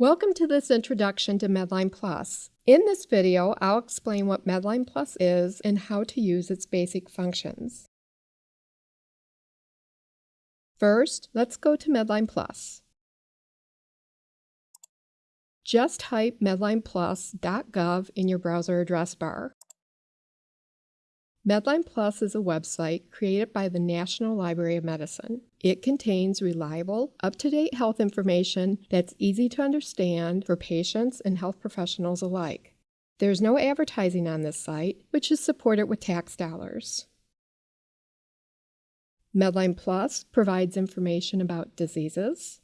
Welcome to this introduction to Medline Plus. In this video, I'll explain what Medline Plus is and how to use its basic functions. First, let's go to Medline Plus. Just type medlineplus.gov in your browser address bar. Medline Plus is a website created by the National Library of Medicine. It contains reliable, up-to-date health information that's easy to understand for patients and health professionals alike. There's no advertising on this site, which is supported with tax dollars. Medline Plus provides information about diseases,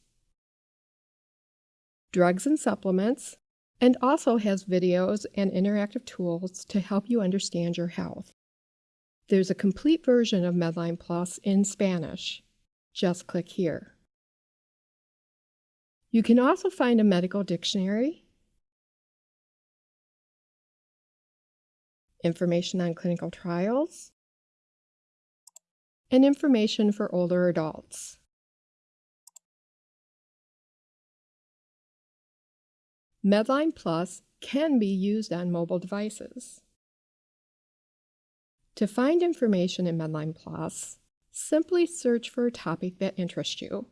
drugs and supplements, and also has videos and interactive tools to help you understand your health. There's a complete version of Medline Plus in Spanish. Just click here. You can also find a medical dictionary, information on clinical trials, and information for older adults. Medline Plus can be used on mobile devices. To find information in Medline Plus, simply search for a topic that interests you.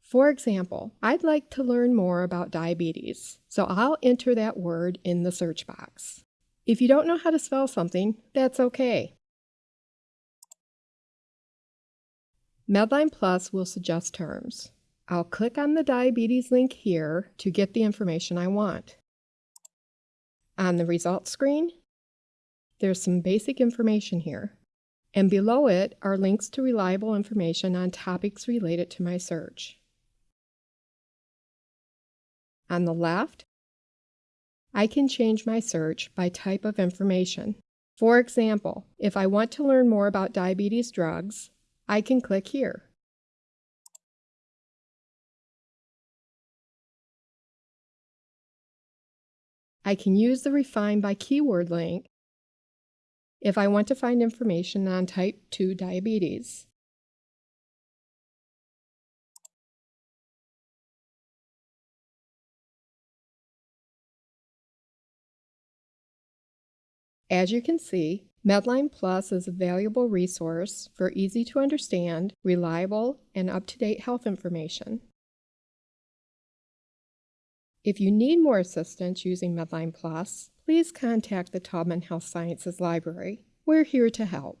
For example, I'd like to learn more about diabetes, so I'll enter that word in the search box. If you don't know how to spell something, that's okay. Medline Plus will suggest terms. I'll click on the diabetes link here to get the information I want. On the results screen, there's some basic information here. And below it are links to reliable information on topics related to my search. On the left, I can change my search by type of information. For example, if I want to learn more about diabetes drugs, I can click here. I can use the Refine by Keyword link if I want to find information on type 2 diabetes. As you can see, Medline Plus is a valuable resource for easy to understand, reliable, and up-to-date health information. If you need more assistance using Medline Plus, please contact the Taubman Health Sciences Library. We're here to help.